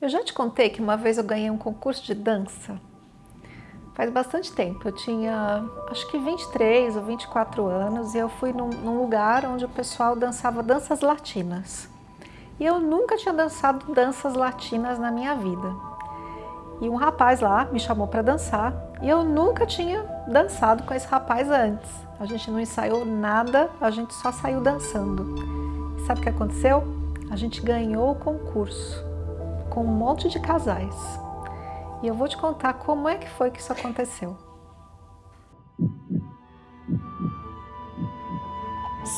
Eu já te contei que uma vez eu ganhei um concurso de dança. Faz bastante tempo, eu tinha acho que 23 ou 24 anos e eu fui num, num lugar onde o pessoal dançava danças latinas. E eu nunca tinha dançado danças latinas na minha vida. E um rapaz lá me chamou para dançar e eu nunca tinha dançado com esse rapaz antes. A gente não ensaiou nada, a gente só saiu dançando. E sabe o que aconteceu? A gente ganhou o concurso com um monte de casais. E eu vou te contar como é que foi que isso aconteceu.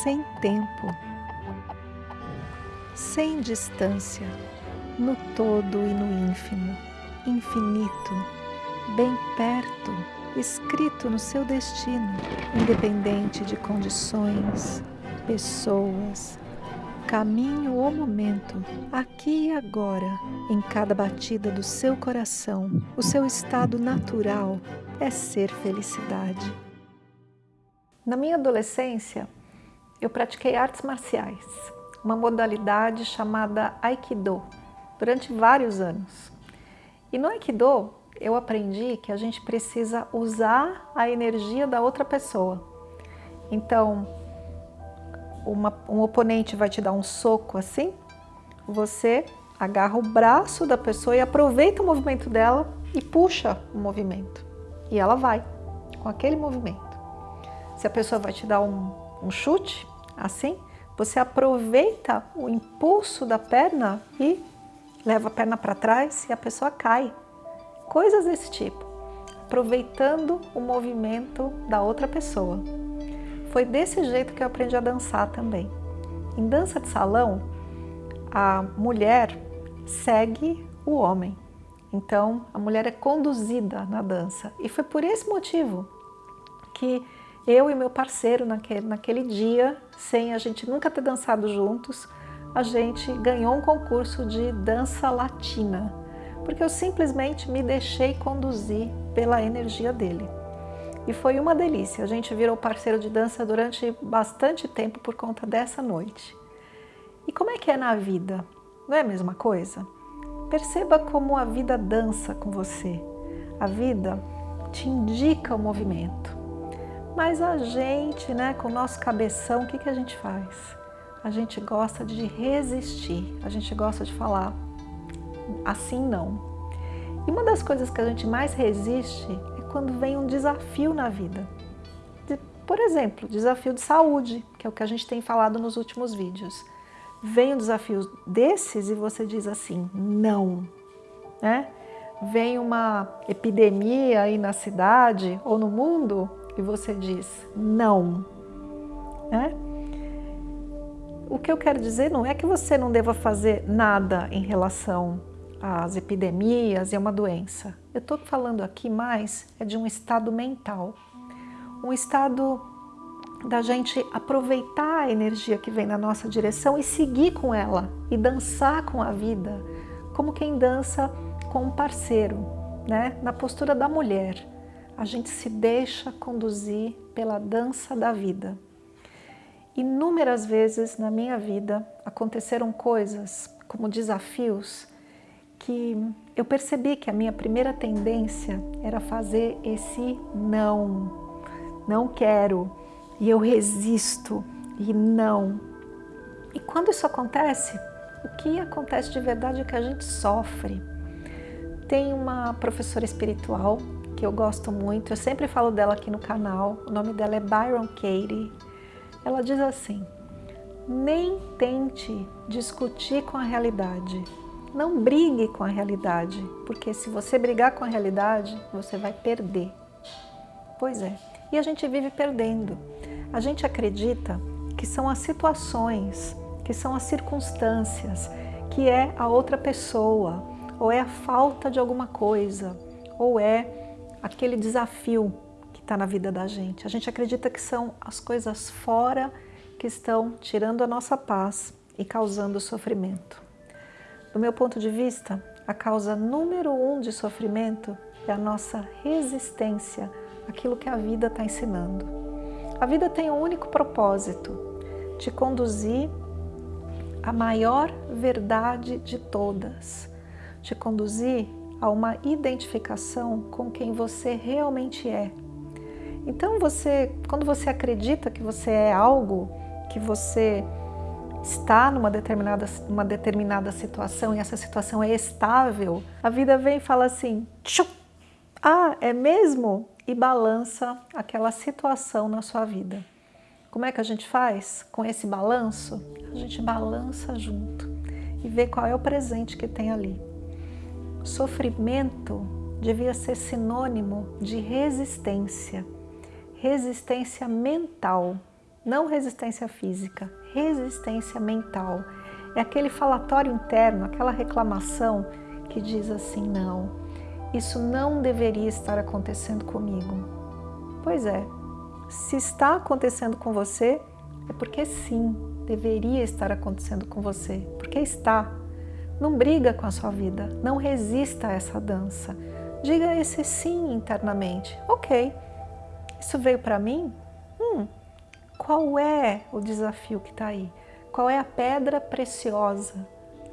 Sem tempo, sem distância, no todo e no ínfimo, infinito, bem perto, escrito no seu destino, independente de condições, pessoas, caminho ou momento, aqui e agora, em cada batida do seu coração, o seu estado natural é ser felicidade. Na minha adolescência, eu pratiquei artes marciais, uma modalidade chamada Aikido, durante vários anos. E no Aikido, eu aprendi que a gente precisa usar a energia da outra pessoa. Então, uma, um oponente vai te dar um soco assim, você agarra o braço da pessoa e aproveita o movimento dela e puxa o movimento. E ela vai com aquele movimento. Se a pessoa vai te dar um, um chute, assim, você aproveita o impulso da perna e leva a perna para trás e a pessoa cai. Coisas desse tipo, aproveitando o movimento da outra pessoa. Foi desse jeito que eu aprendi a dançar também. Em dança de salão, a mulher segue o homem. Então, a mulher é conduzida na dança. E foi por esse motivo que eu e meu parceiro naquele, naquele dia, sem a gente nunca ter dançado juntos, a gente ganhou um concurso de dança latina, porque eu simplesmente me deixei conduzir pela energia dele. E foi uma delícia, a gente virou parceiro de dança durante bastante tempo por conta dessa noite. E como é que é na vida? Não é a mesma coisa? Perceba como a vida dança com você. A vida te indica o movimento. Mas a gente, né, com o nosso cabeção, o que, que a gente faz? A gente gosta de resistir, a gente gosta de falar assim não. E uma das coisas que a gente mais resiste quando vem um desafio na vida. Por exemplo, desafio de saúde, que é o que a gente tem falado nos últimos vídeos. Vem um desafio desses e você diz assim, não. Né? Vem uma epidemia aí na cidade ou no mundo e você diz não. Né? O que eu quero dizer não é que você não deva fazer nada em relação às epidemias e a uma doença. Eu estou falando aqui mais é de um estado mental, um estado da gente aproveitar a energia que vem na nossa direção e seguir com ela e dançar com a vida, como quem dança com um parceiro, né? na postura da mulher. A gente se deixa conduzir pela dança da vida. Inúmeras vezes na minha vida aconteceram coisas como desafios que eu percebi que a minha primeira tendência era fazer esse não, não quero, e eu resisto, e não. E quando isso acontece, o que acontece de verdade é que a gente sofre. Tem uma professora espiritual que eu gosto muito, eu sempre falo dela aqui no canal, o nome dela é Byron Katie. Ela diz assim, nem tente discutir com a realidade, não brigue com a realidade, porque se você brigar com a realidade, você vai perder. Pois é, e a gente vive perdendo. A gente acredita que são as situações, que são as circunstâncias, que é a outra pessoa, ou é a falta de alguma coisa, ou é aquele desafio que está na vida da gente. A gente acredita que são as coisas fora que estão tirando a nossa paz e causando sofrimento. Do meu ponto de vista, a causa número um de sofrimento é a nossa resistência àquilo que a vida está ensinando. A vida tem um único propósito, te conduzir à maior verdade de todas. te conduzir a uma identificação com quem você realmente é. Então você, quando você acredita que você é algo, que você está numa determinada, uma determinada situação e essa situação é estável, a vida vem e fala assim, ah, é mesmo? E balança aquela situação na sua vida. Como é que a gente faz com esse balanço? A gente balança junto e vê qual é o presente que tem ali. Sofrimento devia ser sinônimo de resistência, resistência mental, não resistência física, resistência mental. É aquele falatório interno, aquela reclamação que diz assim, não, isso não deveria estar acontecendo comigo. Pois é, se está acontecendo com você, é porque sim, deveria estar acontecendo com você, porque está. Não briga com a sua vida, não resista a essa dança. Diga esse sim internamente. Ok, isso veio para mim? Hum, qual é o desafio que está aí? Qual é a pedra preciosa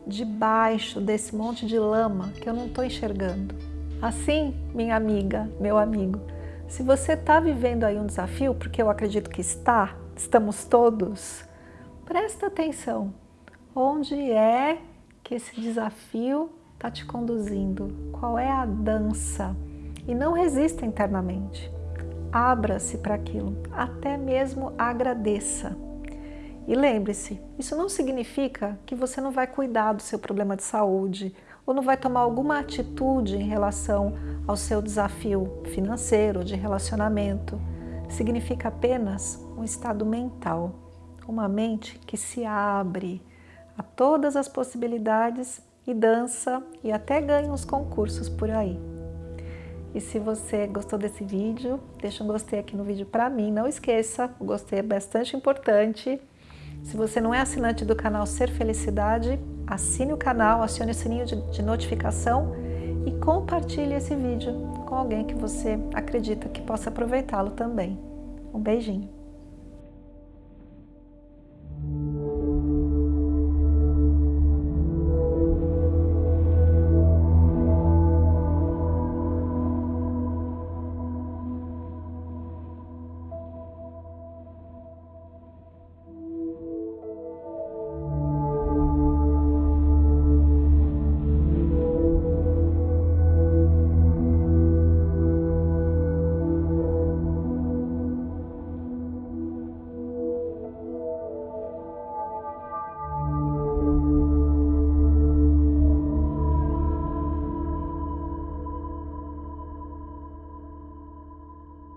debaixo desse monte de lama que eu não estou enxergando? Assim, minha amiga, meu amigo, se você está vivendo aí um desafio, porque eu acredito que está, estamos todos, presta atenção. Onde é que esse desafio está te conduzindo? Qual é a dança? E não resista internamente. Abra-se para aquilo, até mesmo agradeça. E lembre-se, isso não significa que você não vai cuidar do seu problema de saúde, ou não vai tomar alguma atitude em relação ao seu desafio financeiro, de relacionamento. Significa apenas um estado mental, uma mente que se abre a todas as possibilidades e dança e até ganha uns concursos por aí. E se você gostou desse vídeo, deixa um gostei aqui no vídeo para mim. Não esqueça, o gostei é bastante importante. Se você não é assinante do canal Ser Felicidade, assine o canal, acione o sininho de, de notificação e compartilhe esse vídeo com alguém que você acredita que possa aproveitá-lo também. Um beijinho!